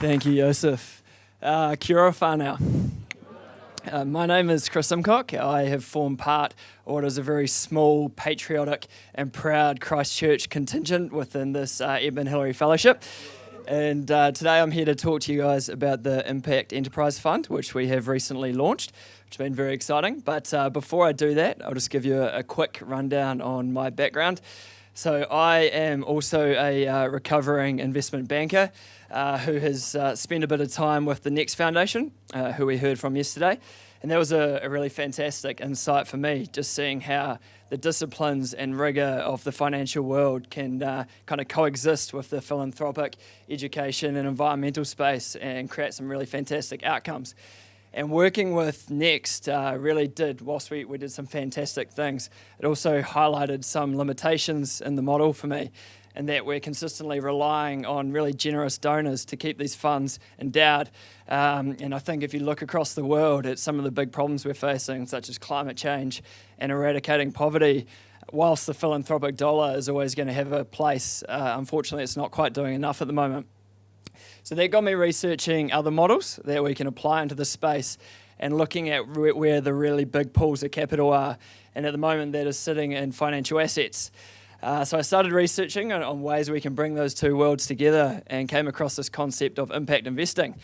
Thank you, Joseph. Uh, kia ora whanau. Uh, my name is Chris Simcock. I have formed part of what is a very small, patriotic, and proud Christchurch contingent within this uh, Edmund Hillary Fellowship. And uh, today I'm here to talk to you guys about the Impact Enterprise Fund, which we have recently launched, which has been very exciting. But uh, before I do that, I'll just give you a, a quick rundown on my background. So I am also a uh, recovering investment banker uh, who has uh, spent a bit of time with the Next Foundation, uh, who we heard from yesterday. And that was a, a, really fantastic insight for me, just seeing how the disciplines and rigour of the financial world can uh, kind of coexist with the philanthropic, education, and environmental space and create some really fantastic outcomes. And working with Next uh, really did, whilst we, we did some fantastic things, it also highlighted some limitations in the model for me, and that we're consistently relying on really generous donors to keep these funds endowed. Um, and I think if you look across the world at some of the big problems we're facing, such as climate change and eradicating poverty, whilst the philanthropic dollar is always going to have a place, uh, unfortunately, it's not quite doing enough at the moment. So that got me researching other models that we can apply into the space and looking at where the really big pools of capital are. And at the moment, that is sitting in financial assets. Uh, so I started researching on, on, ways we can bring those two worlds together and came across this concept of impact investing.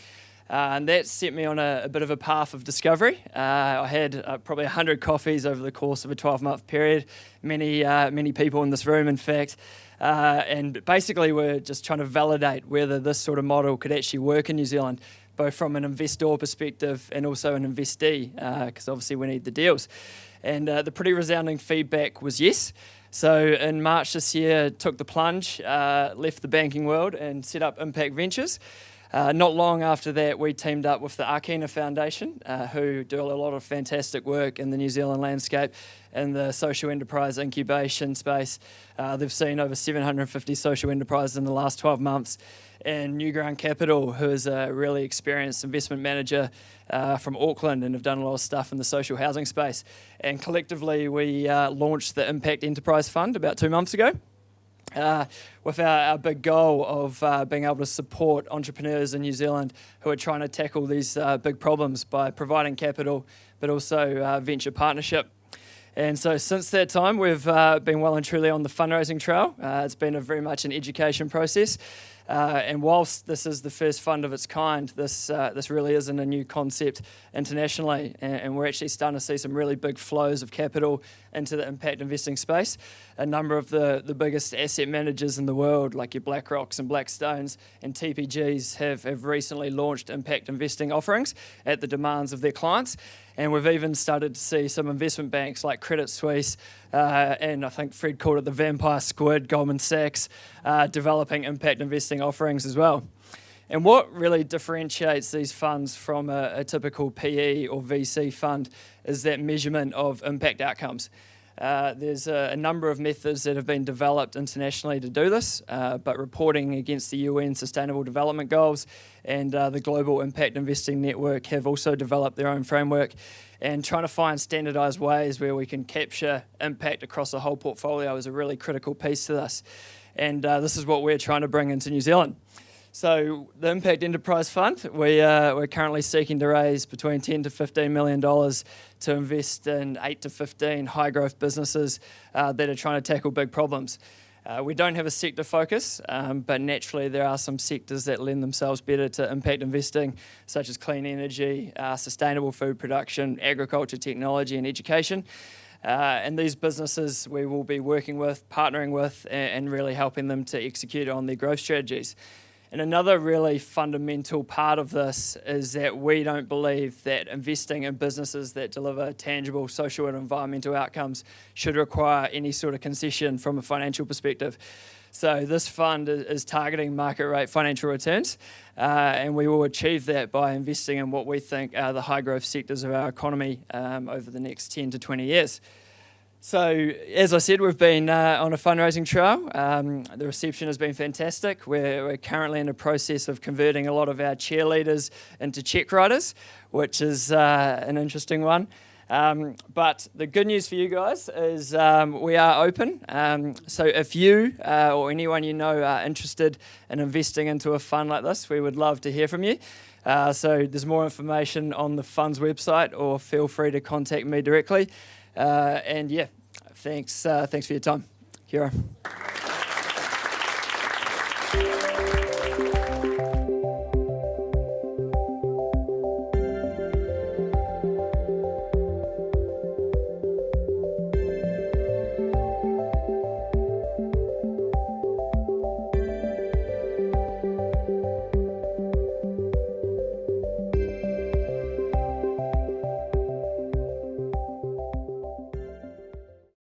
Uh, and that set me on a, a, bit of a path of discovery. Uh, I had uh, probably 100 coffees over the course of a 12 month period, many, uh, many people in this room, in fact. Uh, and basically, we're just trying to validate whether this sort of model could actually work in New Zealand, both from an investor perspective and also an investee, because uh, obviously we need the deals. And the pretty resounding feedback was yes. So in March this year, took the plunge, left the banking world, and set up Impact Ventures. Uh, not long after that, we teamed up with the Akina Foundation, uh, who do a lot of fantastic work in the New Zealand landscape in the social enterprise incubation space. Uh, they've seen over 750 social enterprises in the last 12 months. And Newground Capital, who is a really experienced investment manager uh, from Auckland and have done a lot of stuff in the social housing space. And collectively, we uh, launched the Impact Enterprise Fund about two months ago uh, with our, our, big goal of uh, being able to support entrepreneurs in New Zealand who are trying to tackle these uh, big problems by providing capital but also uh, venture partnership. And so since that time, we've uh, been well and truly on the fundraising trail. Uh, it's been a very much an education process. Uh, and whilst this is the first fund of its kind, this uh, this really isn't a new concept internationally, and, and, we're actually starting to see some really big flows of capital into the impact investing space. A number of the, the biggest asset managers in the world, like your BlackRocks and Blackstones and TPGs, have, have recently launched impact investing offerings at the demands of their clients. And we've even started to see some investment banks like Credit Suisse, uh, and I think Fred called it the vampire squid, Goldman Sachs, uh, developing impact investing offerings as well. And what really differentiates these funds from a, a typical PE or VC fund is that measurement of impact outcomes. Uh, there's a, a, number of methods that have been developed internationally to do this, uh, but reporting against the UN Sustainable Development Goals and uh, the Global Impact Investing Network have also developed their own framework and trying to find standardized ways where we can capture impact across the whole portfolio is a really critical piece to this. And uh, this is what we're trying to bring into New Zealand. So the Impact Enterprise Fund, we, uh, we're currently seeking to raise between 10 to 15 million dollars to invest in 8 to 15 high growth businesses uh, that are trying to tackle big problems. Uh, we don't have a sector focus, um, but naturally there are some sectors that lend themselves better to impact investing, such as clean energy, uh, sustainable food production, agriculture, technology, and education. Uh, and these businesses we will be working with, partnering with, and, and really helping them to execute on their growth strategies. And another really fundamental part of this is that we don't believe that investing in businesses that deliver tangible social and environmental outcomes should require any sort of concession from a financial perspective. So this fund is targeting market rate financial returns, uh, and we will achieve that by investing in what we think are the high growth sectors of our economy um, over the next 10 to 20 years. So, as I said, we've been uh, on a fundraising trail. Um, the reception has been fantastic. We're, we're, currently in the process of converting a lot of our cheerleaders into check writers, which is uh, an interesting one. Um, but the good news for you guys is um, we are open. Um, so if you uh, or anyone you know are interested in investing into a fund like this, we would love to hear from you. Uh, so there's more information on the fund's website, or feel free to contact me directly. Uh, and yeah, thanks. Uh, thanks for your time. Kia ora.